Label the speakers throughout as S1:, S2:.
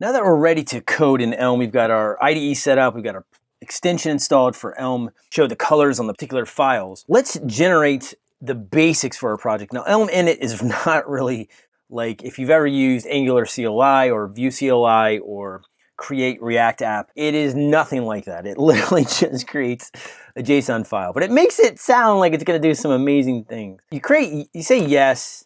S1: Now that we're ready to code in Elm, we've got our IDE set up, we've got our extension installed for Elm, show the colors on the particular files. Let's generate the basics for our project. Now Elm init is not really like if you've ever used Angular CLI or Vue CLI or create React app, it is nothing like that. It literally just creates a JSON file, but it makes it sound like it's gonna do some amazing things. You create, you say yes,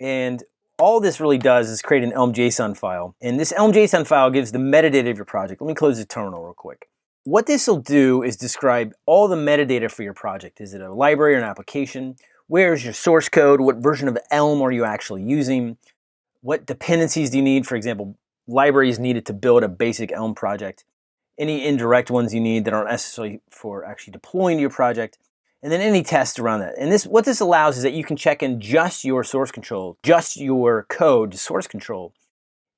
S1: and all this really does is create an Elm JSON file. And this Elm JSON file gives the metadata of your project. Let me close the terminal real quick. What this will do is describe all the metadata for your project. Is it a library or an application? Where is your source code? What version of Elm are you actually using? What dependencies do you need? For example, libraries needed to build a basic Elm project. Any indirect ones you need that aren't necessary for actually deploying to your project and then any tests around that. And this, what this allows is that you can check in just your source control, just your code to source control,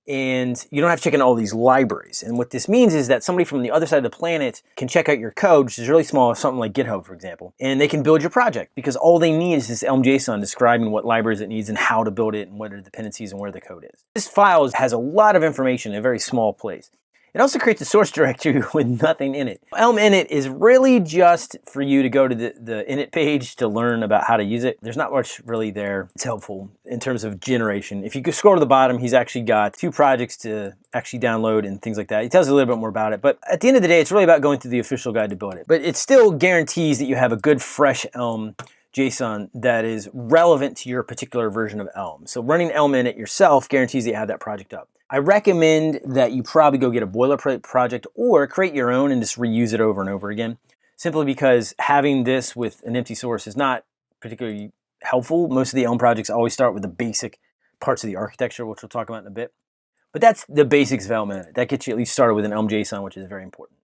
S1: and you don't have to check in all these libraries. And what this means is that somebody from the other side of the planet can check out your code, which is really small, something like GitHub, for example, and they can build your project because all they need is this Elm JSON describing what libraries it needs and how to build it and what are the dependencies and where the code is. This file has a lot of information in a very small place. It also creates a source directory with nothing in it. Elm init is really just for you to go to the, the init page to learn about how to use it. There's not much really there. It's helpful in terms of generation. If you scroll to the bottom, he's actually got two projects to actually download and things like that. He tells you a little bit more about it. But at the end of the day, it's really about going through the official guide to build it. But it still guarantees that you have a good fresh Elm JSON that is relevant to your particular version of Elm. So running Elm init yourself guarantees that you have that project up. I recommend that you probably go get a boilerplate project or create your own and just reuse it over and over again. Simply because having this with an empty source is not particularly helpful. Most of the Elm projects always start with the basic parts of the architecture, which we'll talk about in a bit. But that's the basics of Elm. That gets you at least started with an Elm JSON, which is very important.